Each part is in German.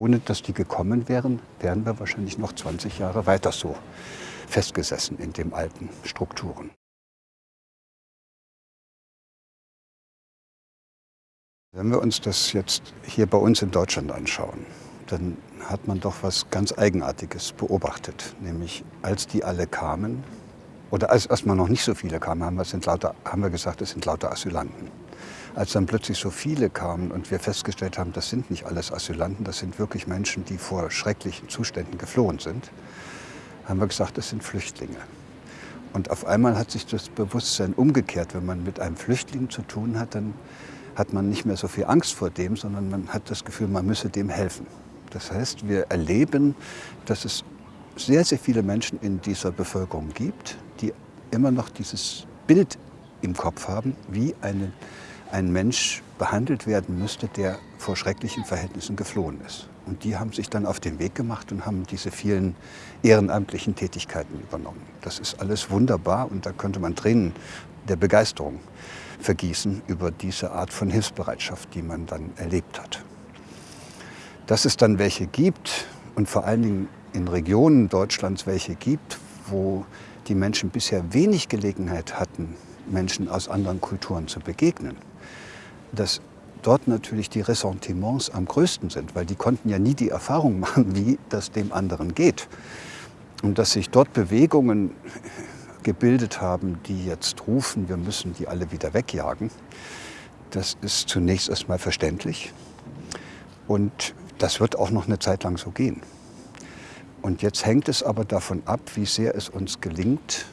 Ohne dass die gekommen wären, wären wir wahrscheinlich noch 20 Jahre weiter so festgesessen in den alten Strukturen. Wenn wir uns das jetzt hier bei uns in Deutschland anschauen, dann hat man doch was ganz Eigenartiges beobachtet. Nämlich als die alle kamen, oder als erstmal noch nicht so viele kamen, haben wir, sind lauter, haben wir gesagt, es sind lauter Asylanten. Als dann plötzlich so viele kamen und wir festgestellt haben, das sind nicht alles Asylanten, das sind wirklich Menschen, die vor schrecklichen Zuständen geflohen sind, haben wir gesagt, das sind Flüchtlinge. Und auf einmal hat sich das Bewusstsein umgekehrt. Wenn man mit einem Flüchtling zu tun hat, dann hat man nicht mehr so viel Angst vor dem, sondern man hat das Gefühl, man müsse dem helfen. Das heißt, wir erleben, dass es sehr, sehr viele Menschen in dieser Bevölkerung gibt, die immer noch dieses Bild im Kopf haben, wie eine, ein Mensch behandelt werden müsste, der vor schrecklichen Verhältnissen geflohen ist. Und die haben sich dann auf den Weg gemacht und haben diese vielen ehrenamtlichen Tätigkeiten übernommen. Das ist alles wunderbar und da könnte man Tränen der Begeisterung vergießen über diese Art von Hilfsbereitschaft, die man dann erlebt hat. Dass es dann welche gibt und vor allen Dingen in Regionen Deutschlands welche gibt, wo die Menschen bisher wenig Gelegenheit hatten, Menschen aus anderen Kulturen zu begegnen, dass dort natürlich die Ressentiments am größten sind, weil die konnten ja nie die Erfahrung machen, wie das dem anderen geht. Und dass sich dort Bewegungen gebildet haben, die jetzt rufen, wir müssen die alle wieder wegjagen, das ist zunächst erstmal verständlich. Und das wird auch noch eine Zeit lang so gehen. Und jetzt hängt es aber davon ab, wie sehr es uns gelingt,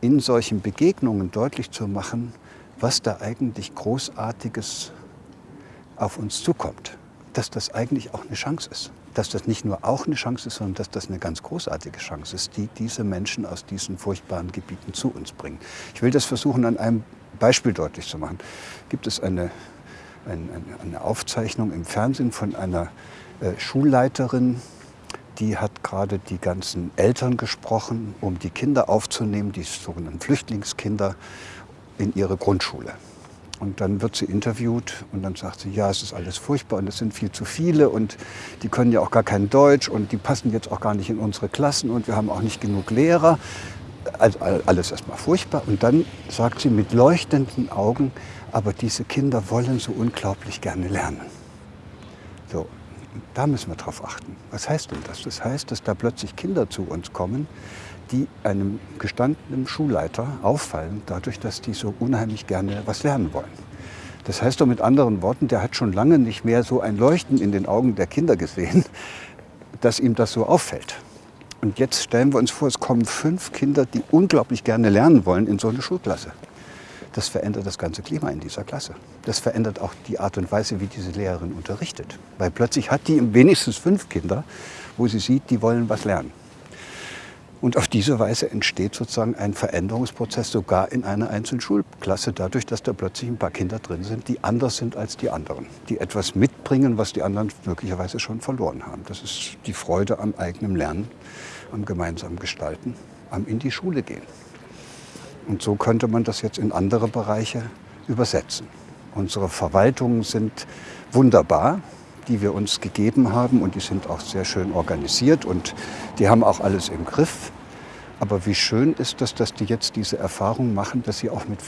in solchen Begegnungen deutlich zu machen, was da eigentlich Großartiges auf uns zukommt. Dass das eigentlich auch eine Chance ist. Dass das nicht nur auch eine Chance ist, sondern dass das eine ganz großartige Chance ist, die diese Menschen aus diesen furchtbaren Gebieten zu uns bringen. Ich will das versuchen, an einem Beispiel deutlich zu machen. Gibt es eine, eine, eine Aufzeichnung im Fernsehen von einer äh, Schulleiterin, die hat gerade die ganzen Eltern gesprochen, um die Kinder aufzunehmen, die sogenannten Flüchtlingskinder in ihre Grundschule. Und dann wird sie interviewt und dann sagt sie, ja, es ist alles furchtbar und es sind viel zu viele und die können ja auch gar kein Deutsch und die passen jetzt auch gar nicht in unsere Klassen und wir haben auch nicht genug Lehrer. Also alles erstmal furchtbar. Und dann sagt sie mit leuchtenden Augen, aber diese Kinder wollen so unglaublich gerne lernen. So, da müssen wir drauf achten. Was heißt denn das? Das heißt, dass da plötzlich Kinder zu uns kommen, die einem gestandenen Schulleiter auffallen, dadurch, dass die so unheimlich gerne was lernen wollen. Das heißt doch mit anderen Worten, der hat schon lange nicht mehr so ein Leuchten in den Augen der Kinder gesehen, dass ihm das so auffällt. Und jetzt stellen wir uns vor, es kommen fünf Kinder, die unglaublich gerne lernen wollen in so eine Schulklasse. Das verändert das ganze Klima in dieser Klasse. Das verändert auch die Art und Weise, wie diese Lehrerin unterrichtet. Weil plötzlich hat die wenigstens fünf Kinder, wo sie sieht, die wollen was lernen. Und auf diese Weise entsteht sozusagen ein Veränderungsprozess sogar in einer einzelnen Schulklasse, dadurch, dass da plötzlich ein paar Kinder drin sind, die anders sind als die anderen, die etwas mitbringen, was die anderen möglicherweise schon verloren haben. Das ist die Freude am eigenen Lernen, am gemeinsamen Gestalten, am in die Schule gehen. Und so könnte man das jetzt in andere Bereiche übersetzen. Unsere Verwaltungen sind wunderbar die wir uns gegeben haben und die sind auch sehr schön organisiert und die haben auch alles im Griff. Aber wie schön ist es, dass die jetzt diese Erfahrung machen, dass sie, auch mit,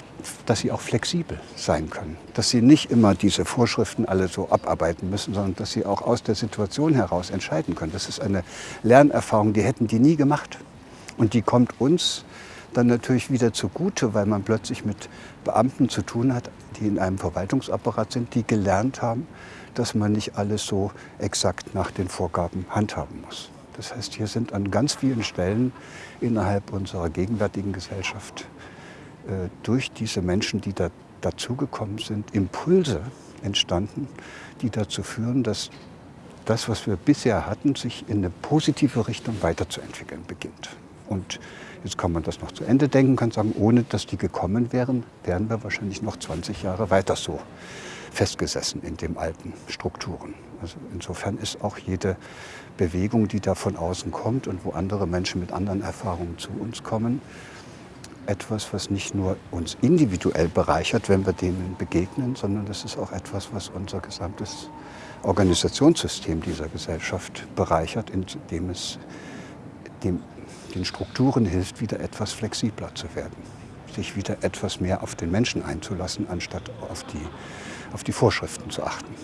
dass sie auch flexibel sein können. Dass sie nicht immer diese Vorschriften alle so abarbeiten müssen, sondern dass sie auch aus der Situation heraus entscheiden können. Das ist eine Lernerfahrung, die hätten die nie gemacht. Und die kommt uns dann natürlich wieder zugute, weil man plötzlich mit Beamten zu tun hat, die in einem Verwaltungsapparat sind, die gelernt haben, dass man nicht alles so exakt nach den Vorgaben handhaben muss. Das heißt, hier sind an ganz vielen Stellen innerhalb unserer gegenwärtigen Gesellschaft äh, durch diese Menschen, die da dazugekommen sind, Impulse entstanden, die dazu führen, dass das, was wir bisher hatten, sich in eine positive Richtung weiterzuentwickeln beginnt. Und jetzt kann man das noch zu Ende denken, kann sagen, ohne dass die gekommen wären, wären wir wahrscheinlich noch 20 Jahre weiter so festgesessen in den alten Strukturen. Also insofern ist auch jede Bewegung, die da von außen kommt und wo andere Menschen mit anderen Erfahrungen zu uns kommen, etwas, was nicht nur uns individuell bereichert, wenn wir denen begegnen, sondern das ist auch etwas, was unser gesamtes Organisationssystem dieser Gesellschaft bereichert, indem es dem, den Strukturen hilft, wieder etwas flexibler zu werden, sich wieder etwas mehr auf den Menschen einzulassen, anstatt auf die, auf die Vorschriften zu achten.